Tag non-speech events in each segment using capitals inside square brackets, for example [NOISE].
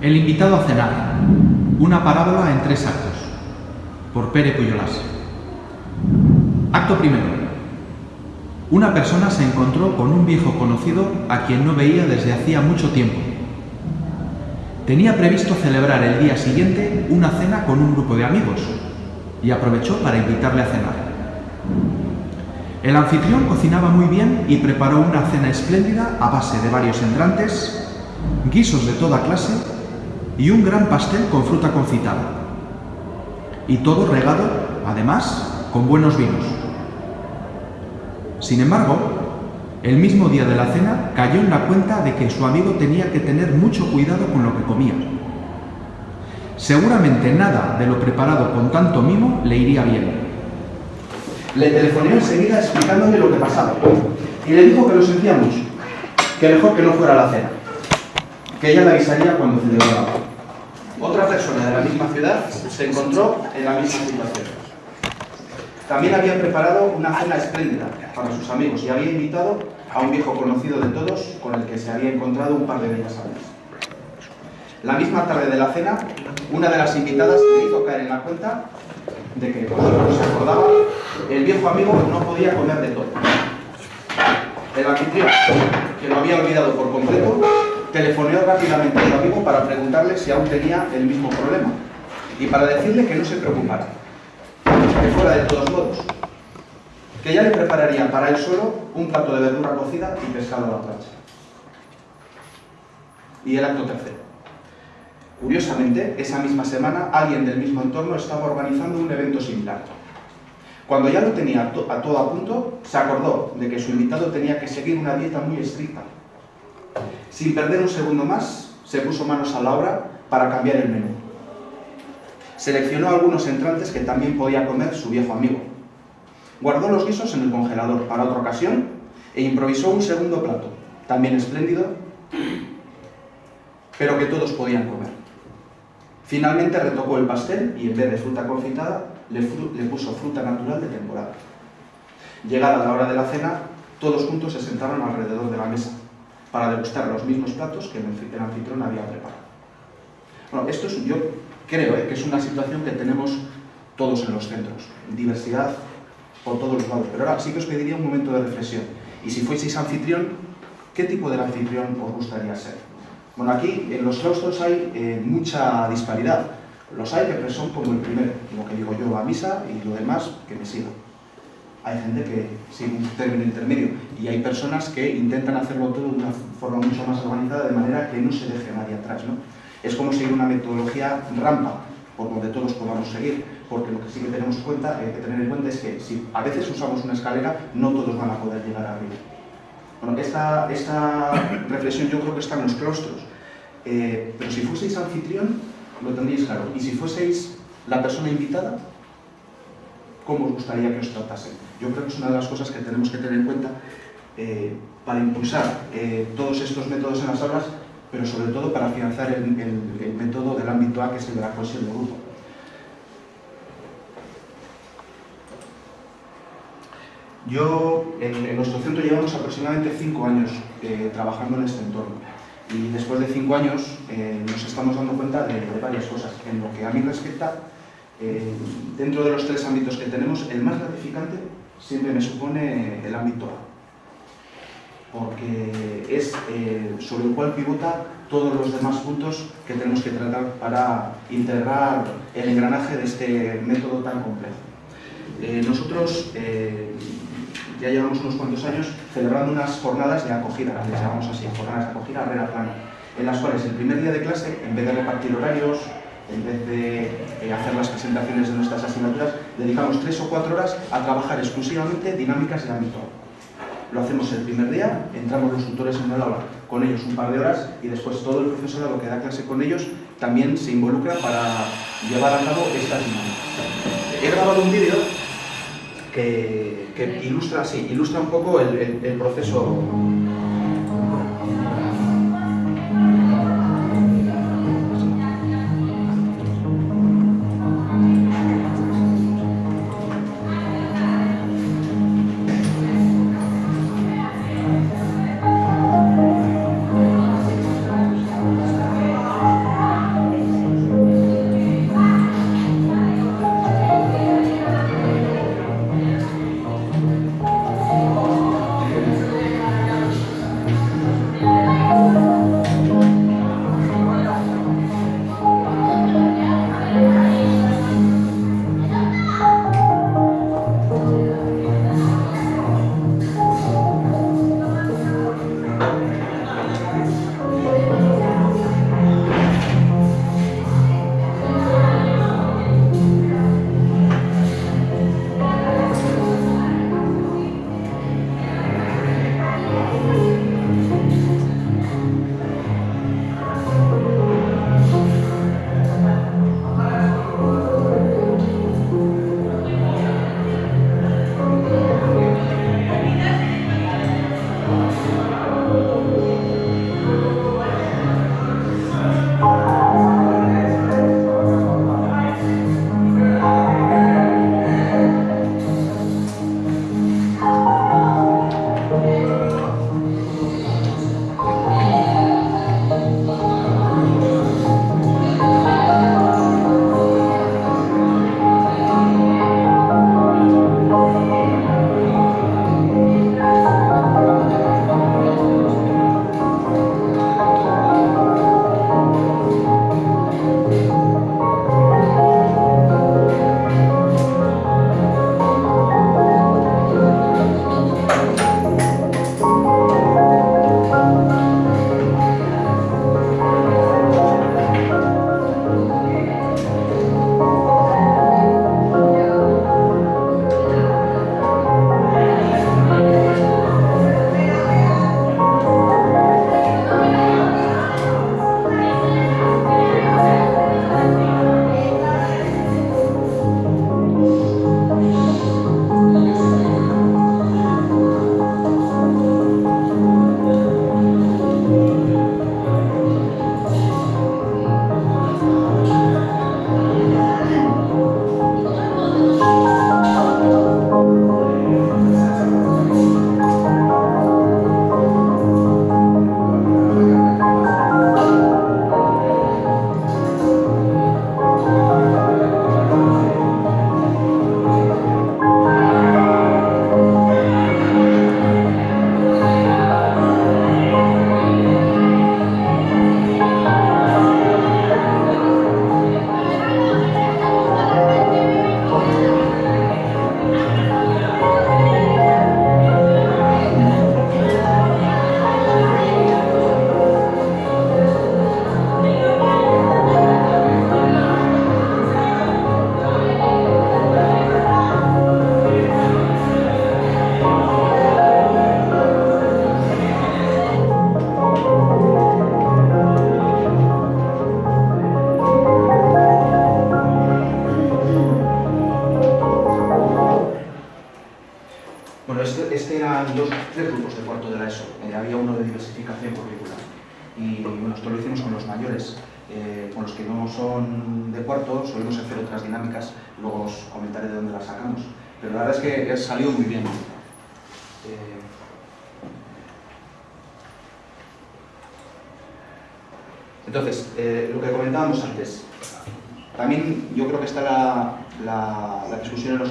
El invitado a cenar. Una parábola en tres actos. Por Pere Puyolás. Acto primero. Una persona se encontró con un viejo conocido a quien no veía desde hacía mucho tiempo. Tenía previsto celebrar el día siguiente una cena con un grupo de amigos y aprovechó para invitarle a cenar. El anfitrión cocinaba muy bien y preparó una cena espléndida a base de varios entrantes, guisos de toda clase y un gran pastel con fruta confitada. Y todo regado, además, con buenos vinos. Sin embargo, el mismo día de la cena cayó en la cuenta de que su amigo tenía que tener mucho cuidado con lo que comía. Seguramente nada de lo preparado con tanto mimo le iría bien. Le telefoneó enseguida explicándole lo que pasaba y le dijo que lo sentía mucho, que mejor que no fuera a la cena, que ella le avisaría cuando celebraba. Otra persona de la misma ciudad se encontró en la misma situación. También había preparado una cena espléndida para sus amigos y había invitado a un viejo conocido de todos con el que se había encontrado un par de días antes. La misma tarde de la cena, una de las invitadas le hizo caer en la cuenta de que, como se acordaba, el viejo amigo no podía comer de todo. El anfitrión, que lo había olvidado por completo, telefoneó rápidamente a su amigo para preguntarle si aún tenía el mismo problema y para decirle que no se preocupara, que fuera de todos modos, que ya le prepararía para él solo un plato de verdura cocida y pescado a la plancha. Y el acto tercero. Curiosamente, esa misma semana, alguien del mismo entorno estaba organizando un evento similar. Cuando ya lo tenía a todo a punto, se acordó de que su invitado tenía que seguir una dieta muy estricta. Sin perder un segundo más, se puso manos a la obra para cambiar el menú. Seleccionó algunos entrantes que también podía comer su viejo amigo. Guardó los guisos en el congelador para otra ocasión e improvisó un segundo plato, también espléndido, pero que todos podían comer. Finalmente retocó el pastel y en vez de fruta confitada le, puso fruta natural de temporada. Llegada la hora de la cena, todos juntos se sentaron alrededor de la mesa para degustar los mismos platos que el anfitrión había preparado. Bueno, esto es, yo creo eh, que es una situación que tenemos todos en los centros, diversidad por todos los lados. Pero ahora sí que os pediría un momento de reflexión. Y si fueseis anfitrión, ¿qué tipo de anfitrión os gustaría ser? Bueno, aquí en los claustros hay eh, mucha disparidad. Los hay que son como el primero, lo que digo yo a misa y lo demás que me siga. Hay gente que sigue un término intermedio y hay personas que intentan hacerlo todo de una forma mucho más organizada de manera que no se deje nadie atrás. ¿no? Es como seguir una metodología rampa, por donde todos podamos seguir, porque lo que sí que tenemos cuenta, hay que tener en cuenta es que si a veces usamos una escalera, no todos van a poder llegar arriba. Bueno, esta, esta reflexión yo creo que está en los claustros, eh, pero si fueseis anfitrión, lo tendríais claro. Y si fueseis la persona invitada, ¿cómo os gustaría que os tratasen? Yo creo que es una de las cosas que tenemos que tener en cuenta eh, para impulsar eh, todos estos métodos en las aulas, pero sobre todo para afianzar el, método del ámbito A, que es el de la cohesión de grupo. Yo, en, nuestro centro llevamos aproximadamente cinco años eh, trabajando en este entorno y después de cinco años eh, nos estamos dando cuenta de, varias cosas. En lo que a mí respecta, eh, dentro de los tres ámbitos que tenemos, el más gratificante siempre me supone el ámbito A, porque es sobre el cual pivota todos los demás puntos que tenemos que tratar para integrar el engranaje de este método tan complejo. nosotros ya llevamos unos cuantos años celebrando unas jornadas de acogida, les llamamos así, jornadas de acogida rera plana, en las cuales el primer día de clase, en vez de repartir horarios, en vez de eh, hacer las presentaciones de nuestras asignaturas, dedicamos tres o cuatro horas a trabajar exclusivamente dinámicas de ámbito. Lo hacemos el primer día, entramos los tutores en el aula con ellos un par de horas y después todo el profesorado que da clase con ellos también se involucra para llevar a cabo estas dinámicas. He grabado un vídeo que, ilustra, sí, ilustra un poco el proceso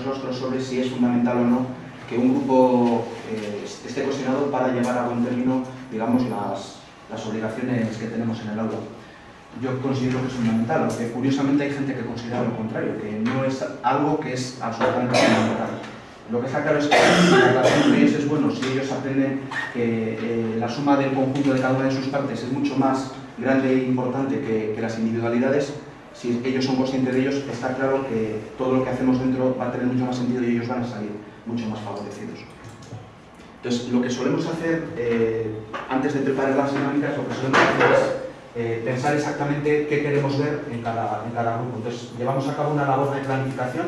rostros sobre si es fundamental o no que un grupo eh, esté cohesionado para llevar a buen término, digamos, las, las, obligaciones que tenemos en el aula. Yo considero que es fundamental, aunque curiosamente hay gente que considera lo contrario, que no es algo que es absolutamente fundamental. Lo que está claro es que la relación entre ellos es bueno si ellos aprenden que eh, la suma del conjunto de cada una de sus partes es mucho más grande e importante que, que las individualidades, si ellos son conscientes de ellos, está claro que todo lo que hacemos dentro va a tener mucho más sentido y ellos van a salir mucho más favorecidos. Entonces, lo que solemos hacer eh, antes de preparar las dinámicas, lo que solemos hacer es eh, pensar exactamente qué queremos ver en cada, en cada, grupo. Entonces, llevamos a cabo una labor de planificación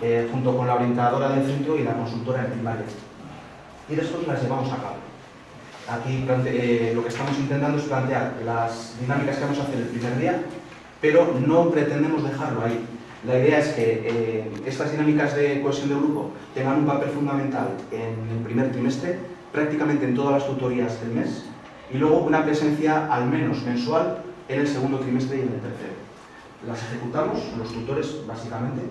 eh, junto con la orientadora del centro y la consultora en primaria. Y después las llevamos a cabo. Aquí lo que estamos intentando es plantear las dinámicas que vamos a hacer el primer día, pero no pretendemos dejarlo ahí. La idea es que eh, estas dinámicas de cohesión de grupo tengan un papel fundamental en el primer trimestre, prácticamente en todas las tutorías del mes, y luego una presencia al menos mensual en el segundo trimestre y en el tercero. Las ejecutamos, los tutores básicamente,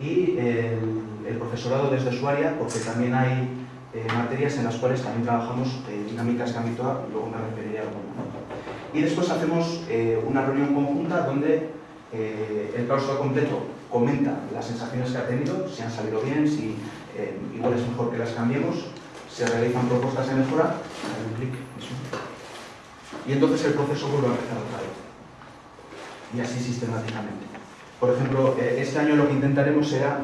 y el, profesorado desde su área, porque también hay eh, materias en las cuales también trabajamos eh, dinámicas de ámbito A, luego me referiré a. Y después hacemos eh, una reunión conjunta donde eh, el claustro completo comenta las sensaciones que ha tenido, si han salido bien, si eh, igual es mejor que las cambiemos, se realizan propuestas de mejora, un clic, y entonces el proceso vuelve a empezar otra vez. Y así sistemáticamente. Por ejemplo, este año lo que intentaremos será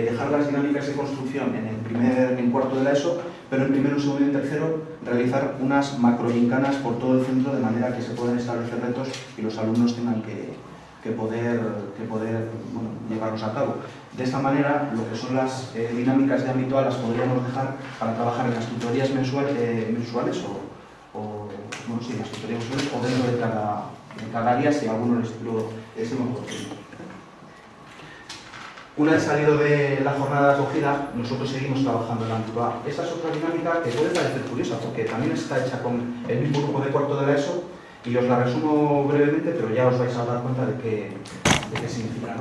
dejar las dinámicas de construcción en el primer en cuarto de la ESO pero en primero, segundo y tercero realizar unas macroincanas por todo el centro de manera que se puedan establecer retos y los alumnos tengan que, poder, que poder llevarlos a cabo. De esta manera, lo que son las eh, dinámicas de ámbito las podríamos dejar para trabajar en las tutorías eh, mensuales o, bueno, sí, las tutorías mensuales o dentro de cada, de cada área si alguno les lo decimos una vez salido de la jornada de acogida, nosotros seguimos trabajando en la ANTUA. Esta es otra dinámica que puede parecer curiosa, porque también está hecha con el mismo grupo de cuarto de la ESO, y os la resumo brevemente, pero ya os vais a dar cuenta de qué, qué significa.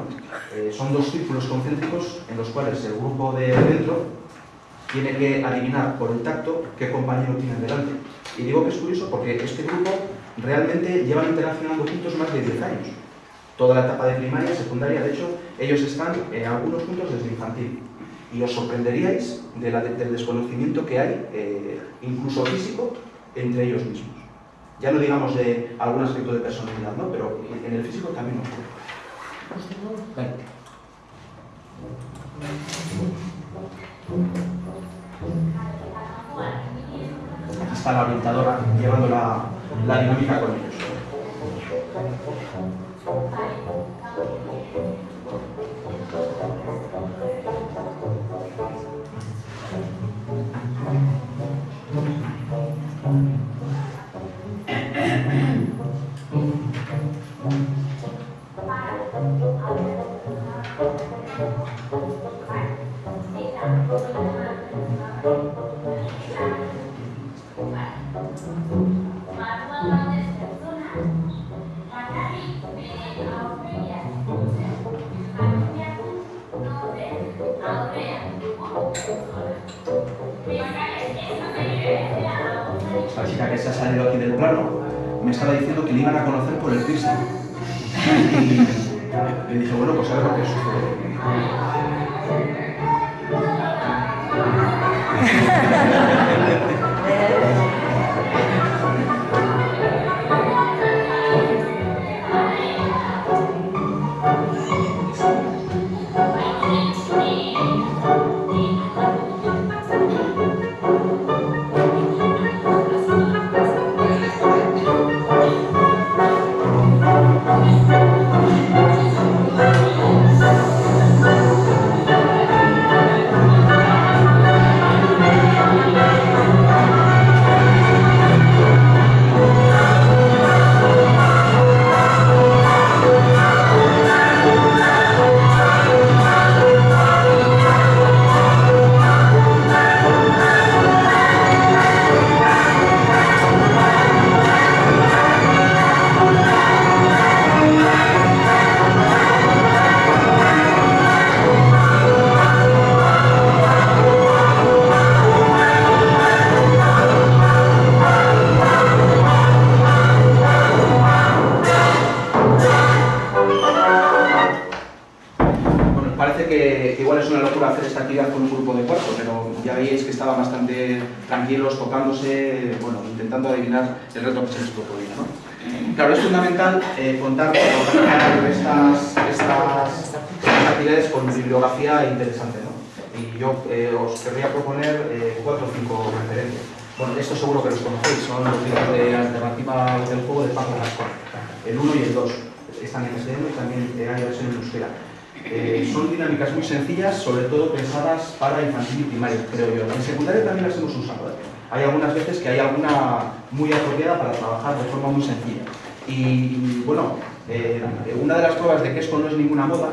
Eh, son dos círculos concéntricos en los cuales el grupo de dentro tiene que adivinar por el tacto qué compañero tiene delante. Y digo que es curioso porque este grupo realmente lleva interaccionando juntos más de 10 años toda la etapa de primaria, secundaria, de hecho, ellos están en algunos puntos desde infantil. Y os sorprenderíais del desconocimiento que hay, eh, incluso físico, entre ellos mismos. Ya no digamos de algún aspecto de personalidad, ¿no? pero en el físico también ocurre. Aquí está la orientadora llevando la dinámica con ellos. Bye. Estaba diciendo que le iban a conocer por el piercing. [LAUGHS] Y le dije, bueno, pues a ver lo que sucede. Bastante tranquilos, tocándose, bueno, intentando adivinar el reto que se les proponía. ¿no? Claro, es fundamental eh, contar con estas, estas, actividades con bibliografía interesante. ¿no? Y yo eh, os querría proponer eh, cuatro o cinco referencias. Bueno, esto seguro que los conocéis, son los libros de alternativa del juego de Paco Gascón, el 1 y el 2. Están en castellano y también hay versión en euskera. Eh, son dinámicas muy sencillas, sobre todo pensadas para infantil y primaria, creo yo. En secundaria también las hemos usado. ¿eh? Hay algunas veces que hay alguna muy apropiada para trabajar de forma muy sencilla. Y, bueno, eh, una de las pruebas de que esto no es ninguna moda,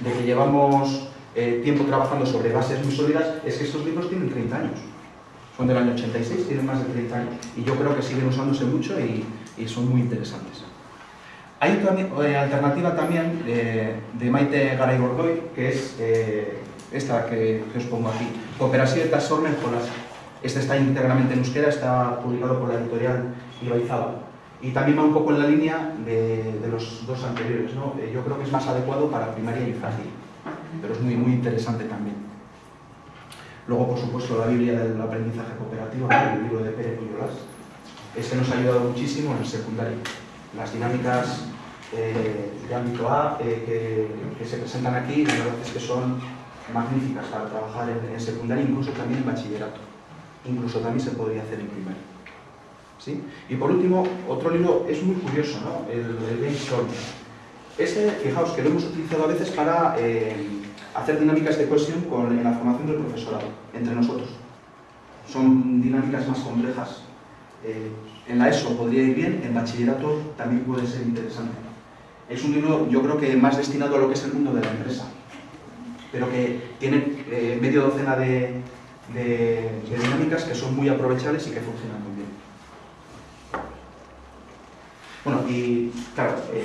de que llevamos tiempo trabajando sobre bases muy sólidas, es que estos libros tienen 30 años. Son del año 86, tienen más de 30 años. Y yo creo que siguen usándose mucho y son muy interesantes. Hay otra eh, alternativa también eh, de Maite Garay Gordoy, que es eh, esta que, os pongo aquí, Cooperación de Sormen Jolas. Este está íntegramente en euskera, está publicado por la editorial Ibaizábal. Y también va un poco en la línea de, los dos anteriores. ¿no? yo creo que es más adecuado para primaria y infantil, pero es muy, muy interesante también. Luego, por supuesto, la Biblia del aprendizaje cooperativo, el libro de Pérez Puyolás. Este nos ha ayudado muchísimo en el secundario. Las dinámicas eh, de ámbito A eh, que, se presentan aquí, la verdad es que son magníficas para trabajar en, secundaria, incluso también en bachillerato. Incluso también se podría hacer en primaria. ¿Sí? Y por último, otro libro es muy curioso, ¿no? el, el Storm. Este, fijaos que lo hemos utilizado a veces para eh, hacer dinámicas de cohesión con, en la formación del profesorado, entre nosotros. Son dinámicas más complejas. en la ESO podría ir bien, en bachillerato también puede ser interesante. Es un libro, yo creo que más destinado a lo que es el mundo de la empresa, pero que tiene eh, medio docena de, dinámicas que son muy aprovechables y que funcionan muy bien. Bueno, y claro, eh,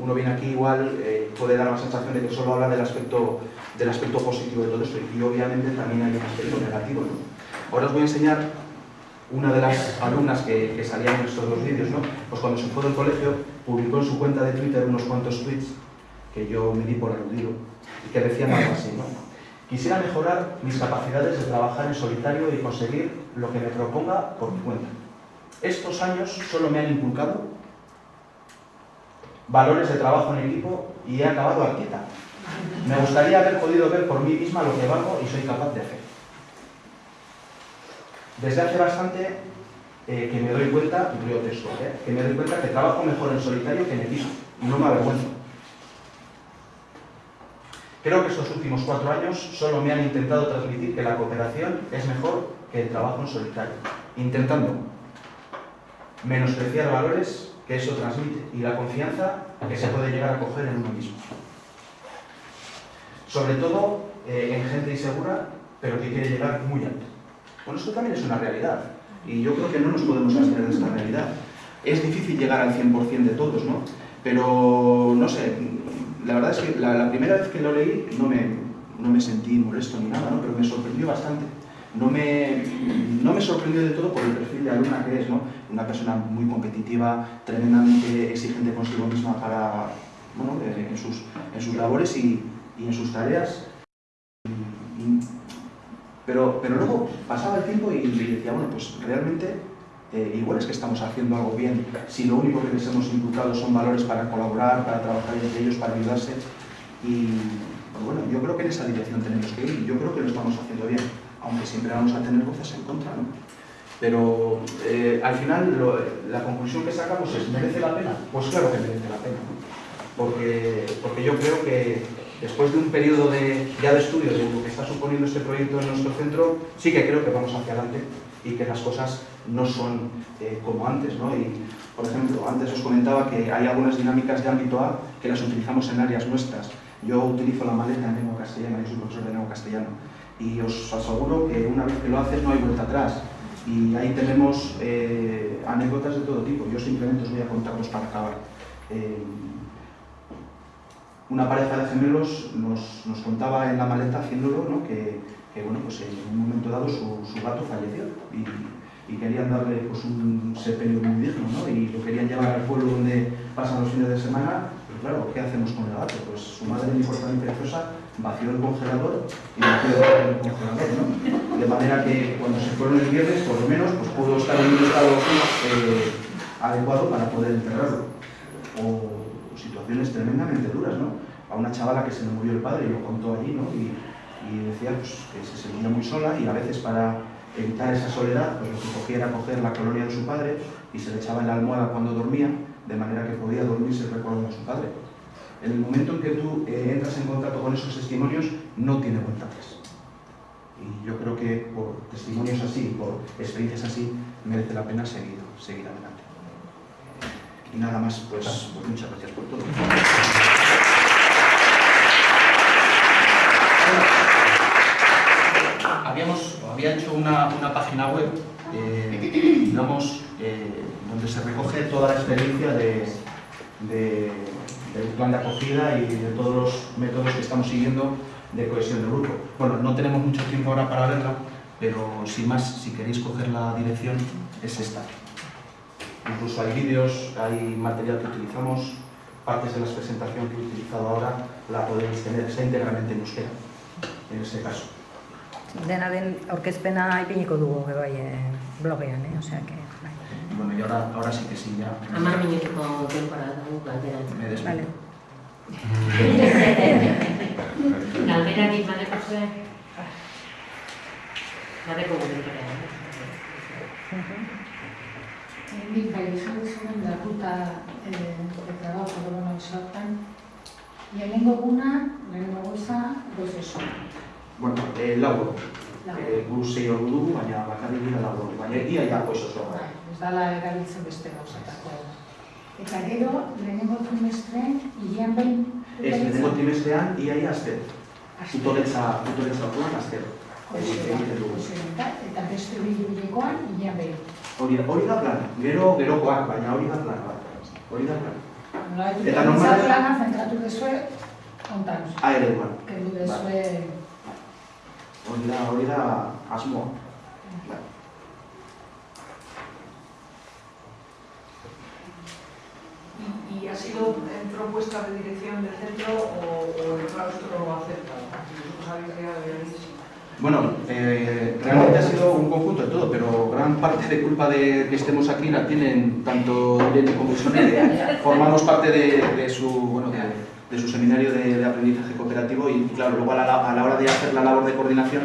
uno viene aquí igual, eh, puede dar la sensación de que solo habla del aspecto, del aspecto positivo de todo esto, y obviamente también hay un aspecto negativo. Ahora os voy a enseñar una de las alumnas que, que salían en estos dos vídeos, ¿no? pues cuando se fue del colegio, publicó en su cuenta de Twitter unos cuantos tweets que yo me di por aludido y que decían algo así, ¿no? Quisiera mejorar mis capacidades de trabajar en solitario y conseguir lo que me proponga por mi cuenta. Estos años solo me han inculcado valores de trabajo en equipo y he acabado arquita. Me gustaría haber podido ver por mí misma lo que valgo y soy capaz de hacer. Desde hace bastante eh, que me doy cuenta, texto, ¿eh? que me doy cuenta que trabajo mejor en solitario que en equipo y no me avergüenzo. Creo que estos últimos cuatro años solo me han intentado transmitir que la cooperación es mejor que el trabajo en solitario, intentando menospreciar valores que eso transmite y la confianza que se puede llegar a coger en uno mismo. Sobre todo eh, en gente insegura, pero que quiere llegar muy alto. Bueno, esto también es una realidad y yo creo que no nos podemos abstener de esta realidad. Es difícil llegar al 100% de todos, ¿no? Pero, no sé, la verdad es que la, primera vez que lo leí no me, no me sentí molesto ni nada, ¿no? Pero me sorprendió bastante. No me, no me sorprendió de todo por el perfil de alumna que es, ¿no? Una persona muy competitiva, tremendamente exigente consigo misma para, bueno, eh, en, sus, en sus labores y, y en sus tareas. Pero, pero luego pasaba el tiempo y, decía, bueno, pues realmente eh, igual es que estamos haciendo algo bien si lo único que les hemos inculcado son valores para colaborar, para trabajar entre ellos, para ayudarse. Y pues bueno, yo creo que en esa dirección tenemos que ir y yo creo que lo estamos haciendo bien, aunque siempre vamos a tener voces en contra, ¿no? Pero eh, al final la conclusión que sacamos es, ¿merece la pena? Pues claro que merece la pena, porque, porque yo creo que después de un periodo de, ya de estudio de lo que está suponiendo este proyecto en nuestro centro, sí que creo que vamos hacia adelante y que las cosas no son eh, como antes. ¿no? Y, por ejemplo, antes os comentaba que hay algunas dinámicas de ámbito A que las utilizamos en áreas nuestras. Yo utilizo la maleta en lengua castellana, yo soy profesor de lengua castellana, y os aseguro que una vez que lo haces no hay vuelta atrás. Y ahí tenemos eh, anécdotas de todo tipo. Yo simplemente os voy a contarlos para acabar. Eh, una pareja de gemelos nos, nos contaba en la maleta haciéndolo ¿no? que, bueno, pues en un momento dado su, su gato falleció y, querían darle pues, un sepelio muy digno ¿no? y lo querían llevar al pueblo donde pasan los fines de semana. Pero claro, ¿qué hacemos con el gato? Pues su madre, importante y preciosa, vació el congelador y vació el congelador, ¿no? De manera que cuando se fueron el viernes, por lo menos, pues pudo estar en un estado eh, adecuado para poder enterrarlo. Tremendamente duras, ¿no? A una chavala que se le murió el padre y lo contó allí, ¿no? Y, y decía pues, que se sentía muy sola y a veces para evitar esa soledad, pues lo que cogía era coger la colonia de su padre y se le echaba en la almohada cuando dormía, de manera que podía dormirse recordando a su padre. En el momento en que tú eh, entras en contacto con esos testimonios, no tiene vuelta atrás. Y yo creo que por testimonios así, por experiencias así, merece la pena seguir, seguir adelante. Y nada más, pues, pues muchas gracias por todo. Habíamos, había hecho una, una página web, eh, digamos, eh, donde se recoge toda la experiencia de, de, del plan de acogida y de todos los métodos que estamos siguiendo de cohesión del grupo. Bueno, no tenemos mucho tiempo ahora para verla, pero sin más, si queréis coger la dirección, es esta. Incluso hay vídeos, hay material que utilizamos, partes de la presentación que he utilizado ahora la podéis tener, está íntegramente en euskera, en este caso. Dena den aurkezpena ipiniko dugu bai eh, blogean, eh? Osea que, bai. Bueno, y ahora, ahora sí que sí, ya Amar minutuko denbora dugu galderan. me despido. Vale. [LAUGHS] Galderarik badeko zuen? Badeko gure denbora, Mhm. Nik Bizkai izan zuen datuta eh, eta da korona izartan. Lehenengo guna, lehenengo goza, gozesu. Bueno, eh, e, lau E, eh, guru zei hor du, baina bakarrik dira lau hor. Baina egia jako eso zora. Bai, ez dala erabiltzen beste gauzatako. Eta gero, lehenengo trimestrean, hilean behin? Ez, lehenengo trimestrean, iaia azter. Tutoretza, tutoretza orduan azter. Eta beste bilurekoan, hilean behin. Hori, hori da plan, gero gerokoak, baina hori da plan bat. Hori da plan. Nola, Eta normal- plana zentratu dezue, ontan. A ere duan. Kendu dezue, Hori da, hori da asmoa. Bai. ¿Y, ha sido en propuesta de dirección del centro o, o el claustro acepta? Vosotros habéis llegado y habéis... Bueno, eh, realmente ha sido un conjunto de todo, pero gran parte de culpa de que estemos aquí la tienen tanto Irene como Sonia. [LAUGHS] Formamos parte de, de su, bueno, de, de su seminario de, de aprendizaje cooperativo y, claro, luego a la, a la hora de hacer la labor de coordinación,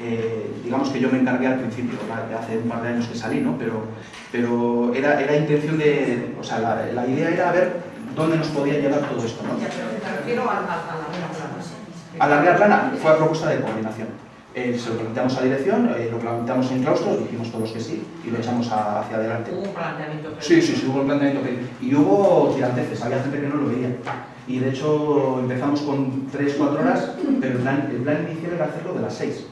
eh, digamos que yo me encargué al principio, hace un par de años que salí, ¿no? Pero, pero era, era intención de, o sea, la, la idea era ver dónde nos podía llevar todo esto, ¿no? Ya, pero me refiero a, a, a la buena plana. A la Real Plana fue a propuesta de coordinación. Eh, se lo planteamos a dirección, eh, lo planteamos en claustros, dijimos todos que sí y lo echamos a- hacia adelante. Hubo un planteamiento. pero- Sí, sí, sí, hubo un planteamiento que... Y hubo tiranteces, había gente que no lo veía. Y de hecho empezamos con 3-4 horas, pero el plan, el plan inicial era hacerlo de las 6.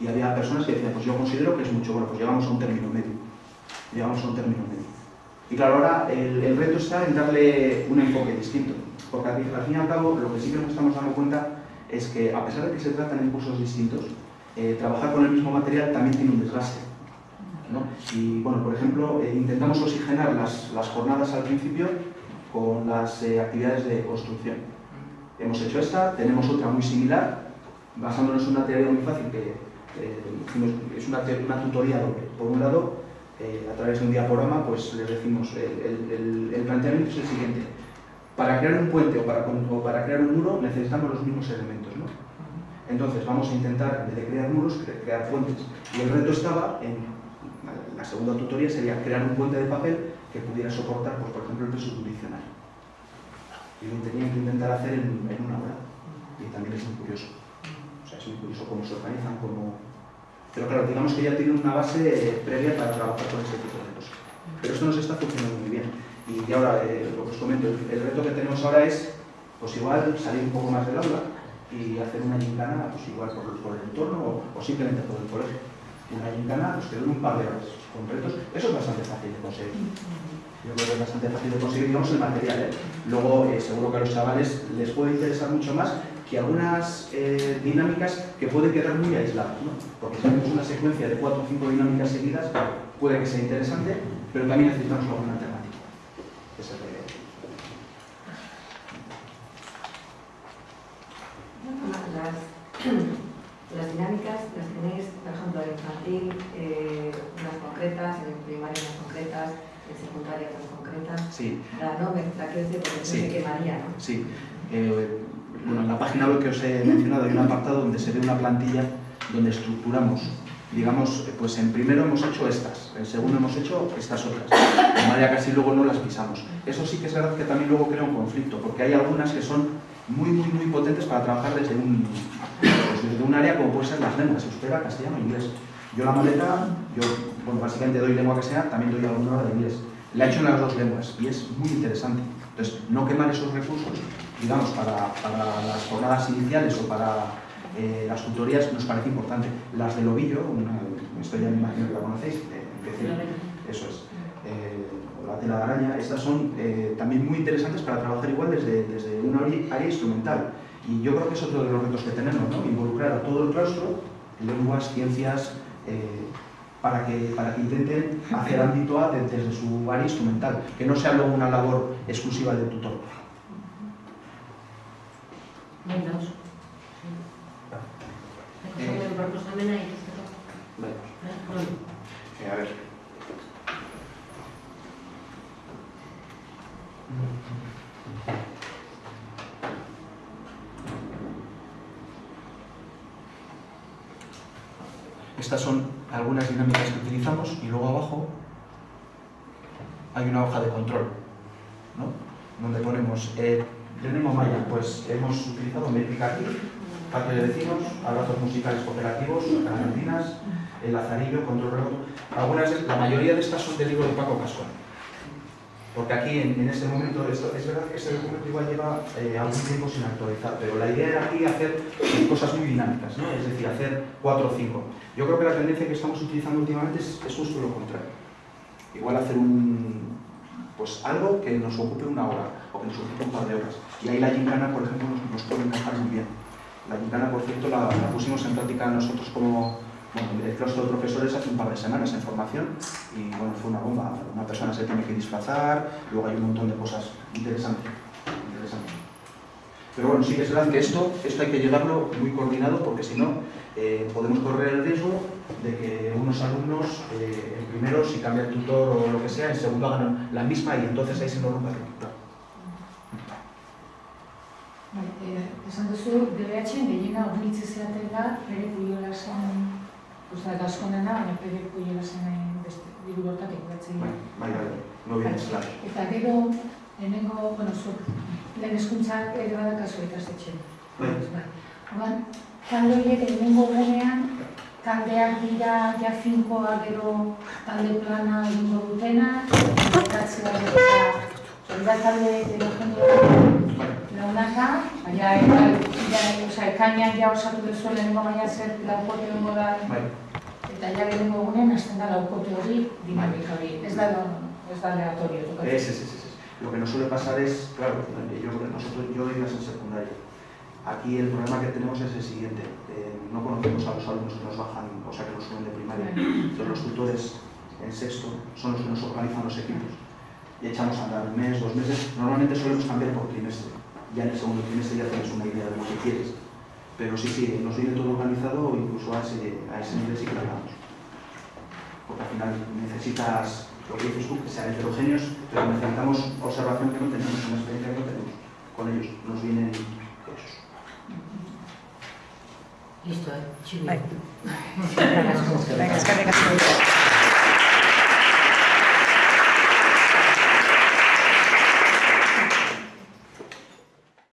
Y había personas que decían, pues yo considero que es mucho, bueno, pues llegamos a un término medio. Llegamos a un término medio. Y claro, ahora el, el reto está en darle un enfoque distinto. Porque al, al fin y al cabo, lo que sí que nos estamos dando cuenta es que a pesar de que se tratan en cursos distintos, eh, trabajar con el mismo material también tiene un desgaste. Y bueno, por ejemplo, eh, intentamos oxigenar las, las jornadas al principio con las eh, actividades de construcción. Hemos hecho esta, tenemos otra muy similar, basándonos en una teoría muy fácil que es una, una tutoría doble. Por un lado, a través de un diaporama, pues les decimos, el, el- planteamiento es el siguiente. Para crear un puente o para, para crear un muro necesitamos los mismos elementos. Entonces vamos a intentar, en vez de crear muros, cre- crear puentes. Y el reto estaba en, la segunda tutoría sería crear un puente de papel que pudiera soportar, pues, por ejemplo, el peso de un diccionario. Y lo tenían que intentar hacer en, una hora. Y también es muy curioso. O sea, es muy curioso cómo se organizan, cómo... Pero claro, digamos que ya tienen una base previa para trabajar con este tipo de cosas. Pero esto nos está funcionando muy bien. Y ahora, eh, lo que os comento, el, el reto que tenemos ahora es, pues igual, salir un poco más del aula y hacer una gincana, pues igual por, el entorno o, simplemente por el colegio. Una gincana, pues que dure un par de horas con retos. Eso es bastante fácil de conseguir. Yo creo que es bastante fácil de conseguir, digamos, el material. ¿eh? Luego, eh, seguro que a los chavales les puede interesar mucho más que algunas eh, dinámicas que pueden quedar muy aisladas, ¿no? Porque si hacemos una secuencia de cuatro o cinco dinámicas seguidas, puede que sea interesante, pero también necesitamos alguna alternativa. Esa es la idea. las, [CLEARS THROAT] las dinámicas las tenéis, por ejemplo, en infantil, eh, unas concretas, en primaria unas concretas, en secundaria otras concretas. Sí. La no mezcla que es de porque sí. se quemaría, ¿no? Sí. Eh, bueno, en la página web que os he mencionado hay un apartado donde se ve una plantilla donde estructuramos digamos, eh, pues en primero hemos hecho estas, en segundo hemos hecho estas otras, de manera que luego no las pisamos. Eso sí que es verdad que también luego crea un conflicto, porque hay algunas que son muy, muy, muy potentes para trabajar desde un, pues desde un área como puede ser las lenguas, euskera, castellano e inglés. Yo la maleta, yo bueno, básicamente doy lengua que sea, también doy alguna hora de inglés. La he hecho en las dos lenguas y es muy interesante. Entonces, no quemar esos recursos, digamos, para, para las jornadas iniciales o para eh, las tutorías nos parece importante. Las del ovillo, una, esto ya me imagino que la conocéis, eh, decir, eso es. La tela de araña, estas son eh, también muy interesantes para trabajar igual desde, desde una área instrumental. Y yo creo que es otro de los retos que tenemos, ¿no? Involucrar a todo el claustro, lenguas, ciencias, eh, para, que, para que intenten hacer ámbito A de- desde su área instrumental, que no sea luego una labor exclusiva del tutor. Menos. Eh. Eh, a ver. Estas son algunas dinámicas que utilizamos y luego abajo hay una hoja de control, ¿no? Donde ponemos, eh, tenemos Maya, pues hemos utilizado métrica aquí, patio de vecinos, abrazos musicales cooperativos, canarinas, el lazarillo, control remoto. Algunas, la mayoría de estas son del libro de Paco Cascón. Porque aquí, en, este momento, esto, es verdad que este documento igual lleva eh, algún tiempo sin actualizar, pero la idea era aquí hacer cosas muy dinámicas, ¿no? es decir, hacer cuatro o cinco. Yo creo que la tendencia que estamos utilizando últimamente es, justo lo contrario. Igual hacer un, pues algo que nos ocupe una hora o que nos ocupe un par de horas. Y ahí la gincana, por ejemplo, nos, nos puede encajar muy bien. La gincana, por cierto, la pusimos en práctica nosotros como bueno, el claustro de profesores hace un par de semanas en formación y bueno, fue una bomba. Una persona se tiene que disfrazar, luego hay un montón de cosas interesantes. Pero bueno, sí que es verdad que esto, esto hay que llevarlo muy coordinado porque si no eh, podemos correr el riesgo de que unos alumnos eh, en primero, si cambia el tutor o lo que sea, en segundo hagan la misma y entonces ahí se nos rompe el. Bai, eh, esan duzu, DBH-en gehiena ornitze zeatela bere Usta, eta asko dena, baina proiektu jela zen beste, diru bortak ikudatzen. Bai, bai, bai, no bien bai. esla. Eta gero, lehenengo, bueno, zuk, lehen eskuntzak ere badakazu ikastetxen. Bai. bai. Oban, talde horiek lehenengo gurenean, taldeak dira, ja finkoa gero talde plana egingo dutena, eta zira, eta talde, gero jendeak launaka, baina eta, ekainan ja osatu duzu lehenengo baina zer laukote hongo da, eta ja lehenengo gunean hasten da laukote hori, dinamika hori, ez da, ez da aleatorio. es, es, es. Lo que nos suele pasar es, claro, yo, nosotros, yo doy en secundaria. Aquí el problema que tenemos es el siguiente, eh, no conocemos a los alumnos que nos bajan, o sea, que nos suben de primaria. Entonces los tutores en sexto son los que nos organizan los equipos. Y echamos a andar un mes, dos meses, normalmente solemos cambiar por trimestre. Ya en el segundo trimestre ya tienes una idea de lo que quieres. Pero sí, sí, nos viene todo organizado, incluso a ese, a ese nivel sí que lo hagamos. Porque al final necesitas, lo que dices tú, que sean heterogéneos, pero necesitamos observación que no tenemos, una experiencia que no tenemos. Con ellos nos vienen hechos. Listo, eh?